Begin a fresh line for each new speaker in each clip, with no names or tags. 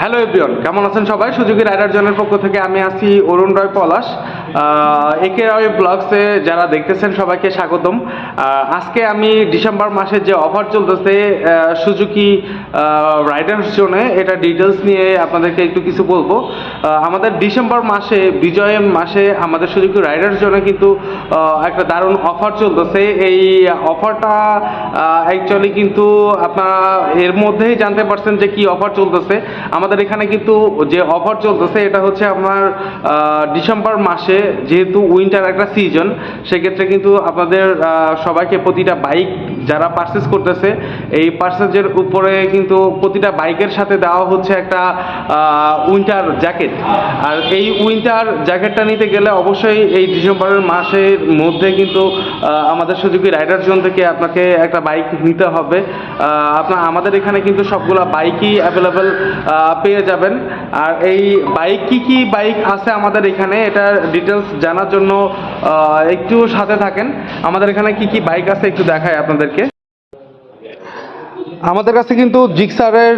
Hello everyone কেমন আছেন সবাই? সুযোগী রাইডার জনের পক্ষ থেকে আমি আছি অরুণ রয় পলাশ। একে রয় ব্লগসে যারা দেখতেছেন সবাইকে স্বাগতম। আজকে আমি ডিসেম্বর মাসের যে অফার চলতেছে সুজুকি রাইডার্স জোনে, এটা ডিটেলস নিয়ে আপনাদেরকে একটু কিছু বলব। আমাদের ডিসেম্বর মাসে বিজয়ের মাসে আমাদের সুজুকি রাইডার্স জোনে কিন্তু একটা দারুণ অফার চলতেছে। এই অফারটা অ্যাকচুয়ালি কিন্তু আপনারা এর মধ্যেই জানতে পারছেন যে কি অফার চলতেছে। এখানে কিন্তু যে অফার চলতেছে, এটা হচ্ছে আপনার ডিসেম্বর মাসে যেহেতু উইন্টার একটা সিজন সেক্ষেত্রে কিন্তু আপনাদের সবাইকে প্রতিটা বাইক যারা পার্সেস করতেছে, এই পার্সেসের উপরে কিন্তু প্রতিটা বাইকের সাথে দেওয়া হচ্ছে একটা উইন্টার জ্যাকেট আর এই উইন্টার জ্যাকেটটা নিতে গেলে অবশ্যই এই ডিসেম্বরের মাসের মধ্যে কিন্তু আমাদের সুযোগী রাইডার জোন থেকে আপনাকে একটা বাইক নিতে হবে। আপনার, আমাদের এখানে কিন্তু সবগুলা বাইকই অ্যাভেলেবেল পেয়ে যাবেন। আর এই বাইক কি কি বাইক আছে আমাদের এখানে, এটার ডিটেলস জানার জন্য একটু সাথে থাকেন। আমাদের এখানে কি কি বাইক আছে একটু দেখায় আপনাদেরকে। আমাদের কাছে কিন্তু জিক্সারের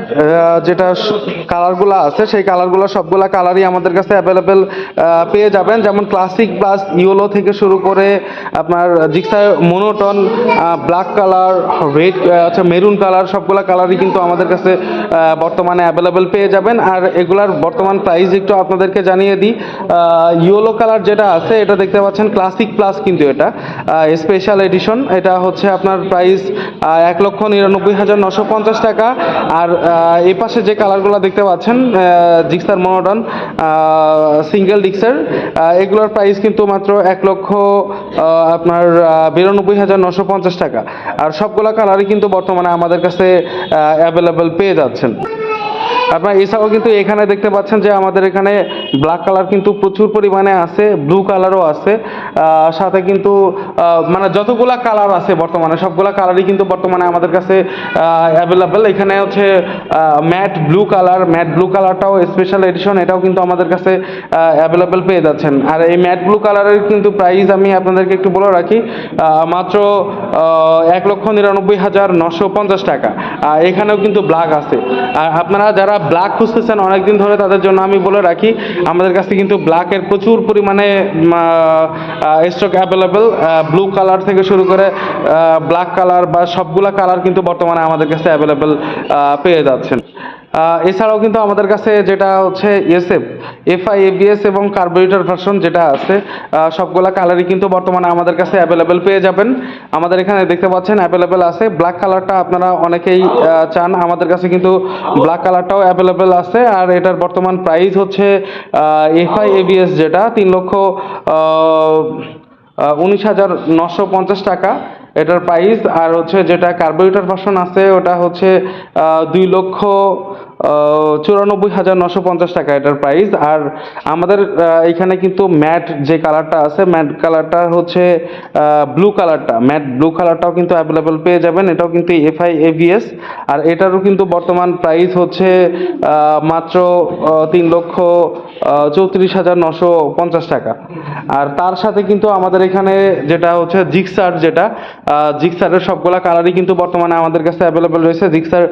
যেটা কালারগুলো আছে, সেই কালারগুলো সবগুলা কালারই আমাদের কাছে অ্যাভেলেবেল পেয়ে যাবেন। যেমন ক্লাসিক প্লাস ইয়েলো থেকে শুরু করে আপনার Gixxer monotone black colour red আচ্ছা মেরুন কালার সবগুলা কালারই কিন্তু আমাদের কাছে বর্তমানে অ্যাভেলেবেল পেয়ে যাবেন। আর এগুলার বর্তমান প্রাইস একটু আপনাদেরকে জানিয়ে দিই। ইয়েলো কালার যেটা আছে, এটা দেখতে পাচ্ছেন ক্লাসিক প্লাস কিন্তু এটা স্পেশাল এডিশন এটা হচ্ছে আপনার প্রাইস এক লক্ষ নিরানব্বই হাজার নশো পঞ্চাশ টাকা। আর এই পাশে যে কালারগুলো দেখতে পাচ্ছেন জিক্সার মডার্ন সিঙ্গেল ডিক্সার এগুলোর প্রাইস কিন্তু মাত্র এক লক্ষ আপনার বিরানব্বই হাজার নশো পঞ্চাশ টাকা। আর সবগুলো কালারই কিন্তু বর্তমানে আমাদের কাছে অ্যাভেলেবেল পেয়ে যাচ্ছেন। আপনার এছাড়াও কিন্তু এখানে দেখতে পাচ্ছেন যে আমাদের এখানে ব্ল্যাক কালার কিন্তু প্রচুর পরিমাণে আছে ব্লু কালারও আছে। সাথে কিন্তু মানে যতগুলা কালার আছে বর্তমানে, সবগুলা কালারই কিন্তু বর্তমানে আমাদের কাছে অ্যাভেলেবেল এখানে হচ্ছে matte blue colour matte blue কালারটাও স্পেশাল এডিশন এটাও কিন্তু আমাদের কাছে অ্যাভেলেবেল পেয়ে যাচ্ছেন। আর এই ম্যাট ব্লু কালারের কিন্তু প্রাইস আমি আপনাদেরকে একটু বলে রাখি মাত্র এক লক্ষ নিরানব্বই হাজার নশো পঞ্চাশ টাকা। এখানেও কিন্তু ব্ল্যাক আছে। আর আপনারা যারা ব্ল্যাক খুঁজতেছেন, অনেকদিন ধরে তাদের জন্য আমি বলে রাখি, আমাদের কাছে কিন্তু ব্ল্যাকের প্রচুর পরিমাণে স্টক অ্যাভেলেবেল ব্লু কালার থেকে শুরু করে ব্ল্যাক কালার বা সবগুলা কালার কিন্তু বর্তমানে আমাদের কাছে অ্যাভেলেবেল পেয়ে যাচ্ছেন। এছাড়াও কিন্তু আমাদের কাছে যেটা হচ্ছে এসএফ এফআই এবিএস এবং কার্বোরেটর ভার্সন যেটা আছে সবগুলা কালারই কিন্তু বর্তমানে আমাদের কাছে অ্যাভেলেবেল পেয়ে যাবেন। আমাদের এখানে দেখতে পাচ্ছেন অ্যাভেলেবেল আছে। ব্ল্যাক কালারটা আপনারা অনেকেই চান। আমাদের কাছে কিন্তু ব্ল্যাক কালারটাও অ্যাভেলেবেল আছে। আর এটার বর্তমান প্রাইস হচ্ছে এফআই এবিএস যেটা, তিন লক্ষ উনিশ হাজার নশো পঞ্চাশ টাকা এটার প্রাইস আর হচ্ছে যেটা কার্বোরেটর ভার্সন আছে, ওটা হচ্ছে দুই লক্ষ চুরানব্বই হাজার নশো পঞ্চাশ টাকা এটার প্রাইস আর আমাদের এখানে কিন্তু ম্যাট যে কালারটা আছে ম্যাট কালারটা হচ্ছে ব্লু কালারটা ম্যাট ব্লু কালারটাও কিন্তু অ্যাভেলেবেল পেয়ে যাবেন। এটাও কিন্তু এফআই এভিএস আর এটারও কিন্তু বর্তমান প্রাইস হচ্ছে মাত্র তিন লক্ষ চৌত্রিশ হাজার নশো পঞ্চাশ টাকা। আর তার সাথে কিন্তু আমাদের এখানে যেটা হচ্ছে জিক্সার যেটা জিক্সারের সবগুলা কালারই কিন্তু বর্তমানে আমাদের কাছে অ্যাভেলেবেল রয়েছে। Gixxer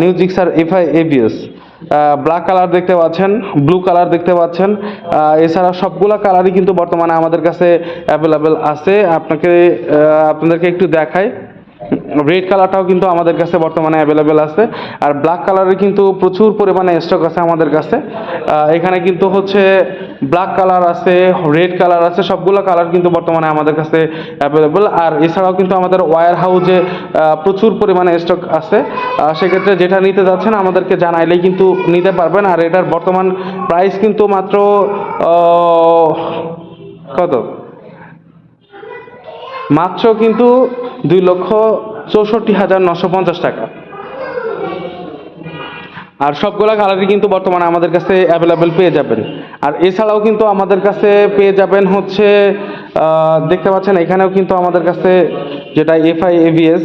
new Gixxer FI ABS black colour দেখতে পাচ্ছেন ব্লু কালার দেখতে পাচ্ছেন। এছাড়া সবগুলা কালারই কিন্তু বর্তমানে আমাদের কাছে অ্যাভেলেবেল আছে। আপনাকে আপনাদেরকে একটু দেখাই। রেড কালারটাও কিন্তু আমাদের কাছে বর্তমানে অ্যাভেলেবেল আছে। আর ব্ল্যাক কালারের কিন্তু প্রচুর পরিমাণে স্টক আছে আমাদের কাছে। এখানে কিন্তু হচ্ছে ব্ল্যাক কালার আছে রেড কালার আছে, সবগুলো কালার কিন্তু বর্তমানে আমাদের কাছে অ্যাভেলেবেল আর এছাড়াও কিন্তু আমাদের ওয়ার হাউজে প্রচুর পরিমাণে স্টক আছে। সেক্ষেত্রে যেটা নিতে যাচ্ছেন আমাদেরকে জানাইলেই কিন্তু নিতে পারবেন। আর এটার বর্তমান প্রাইস কিন্তু মাত্র কত? মাত্র কিন্তু দুই লক্ষ চৌষট্টি হাজার নশো পঞ্চাশ টাকা। আর সবগুলা কালারই কিন্তু বর্তমানে আমাদের কাছে অ্যাভেলেবেল পেয়ে যাবেন। আর এছাড়াও কিন্তু আমাদের কাছে পেয়ে যাবেন হচ্ছে দেখতে পাচ্ছেন এখানেও কিন্তু আমাদের কাছে যেটা এফআই এভিএস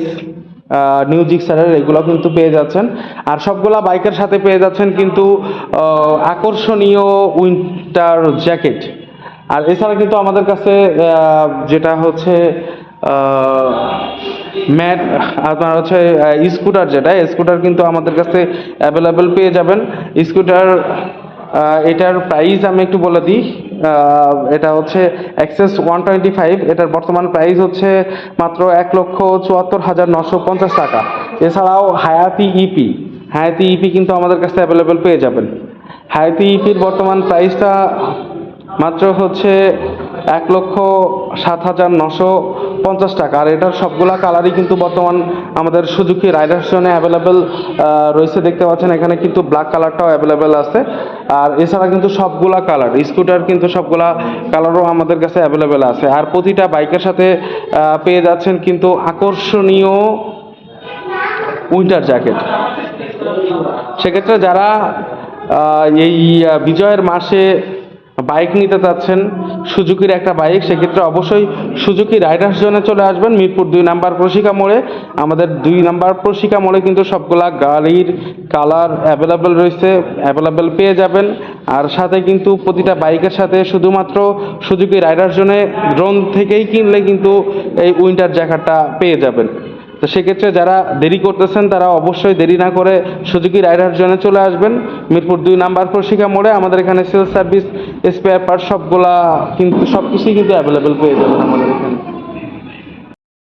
নিউ জিক্সারের এগুলো কিন্তু পেয়ে যাচ্ছেন। আর সবগুলা বাইকের সাথে পেয়ে যাচ্ছেন কিন্তু আকর্ষণীয় উইন্টার জ্যাকেট আর এছাড়া কিন্তু আমাদের কাছে যেটা হচ্ছে ম্যাট, আপনার হচ্ছে স্কুটার যেটা স্কুটার কিন্তু আমাদের কাছে অ্যাভেলেবেল পেয়ে যাবেন। স্কুটার এটার প্রাইস আমি একটু বলে দিই। এটা হচ্ছে অ্যাক্সেস ওয়ান টোয়েন্টি ফাইভ এটার বর্তমান প্রাইস হচ্ছে মাত্র এক লক্ষ চুয়াত্তর হাজার নশো পঞ্চাশ টাকা। এছাড়াও হায়াতি ইপি হায়াতি ইপি কিন্তু আমাদের কাছে অ্যাভেলেবেল পেয়ে যাবেন। হায়াতি ইপির বর্তমান প্রাইসটা মাত্র হচ্ছে এক লক্ষ সাত হাজার নশো পঞ্চাশ টাকা। আর এটার সবগুলা কালারই কিন্তু বর্তমান আমাদের সুজুকি রাইডার্স জন্য অ্যাভেলেবেল রয়েছে। দেখতে পাচ্ছেন এখানে কিন্তু ব্ল্যাক কালারটাও অ্যাভেলেবেল আছে। আর এছাড়া কিন্তু সবগুলা কালার স্কুটার কিন্তু সবগুলা কালারও আমাদের কাছে অ্যাভেলেবেল আছে। আর প্রতিটা বাইকের সাথে পেয়ে যাচ্ছেন কিন্তু আকর্ষণীয় উইন্টার জ্যাকেট সেক্ষেত্রে যারা এই বিজয়ের মাসে বাইক নিতে চাচ্ছেন সুজুকির একটা বাইক, সেক্ষেত্রে অবশ্যই সুজুকি রাইডার্স জোনে চলে আসবেন, মিরপুর দুই নাম্বার প্রশিকা মোড়ে। আমাদের দুই নাম্বার প্রশিকা মোড়ে কিন্তু সবগুলা গাড়ির কালার অ্যাভেলেবেল রয়েছে, অ্যাভেলেবেল পেয়ে যাবেন। আর সাথে কিন্তু প্রতিটা বাইকের সাথে শুধুমাত্র সুজুকি রাইডার্স জোনে ড্রোন থেকেই কিনলে কিন্তু এই উইন্টার জ্যাকেটটা পেয়ে যাবেন। তো সেক্ষেত্রে যারা দেরি করতেছেন, তারা অবশ্যই দেরি না করে সুযোগী রাইডার জন্য চলে আসবেন। মিরপুর দুই নাম্বার প্রশিকা মোড়ে আমাদের এখানে সেলস সার্ভিস স্পেয়ার পার্ট সবগুলা কিন্তু সব কিছুই কিন্তু অ্যাভেলেবেল পেয়ে যাবেন আমাদের এখানে।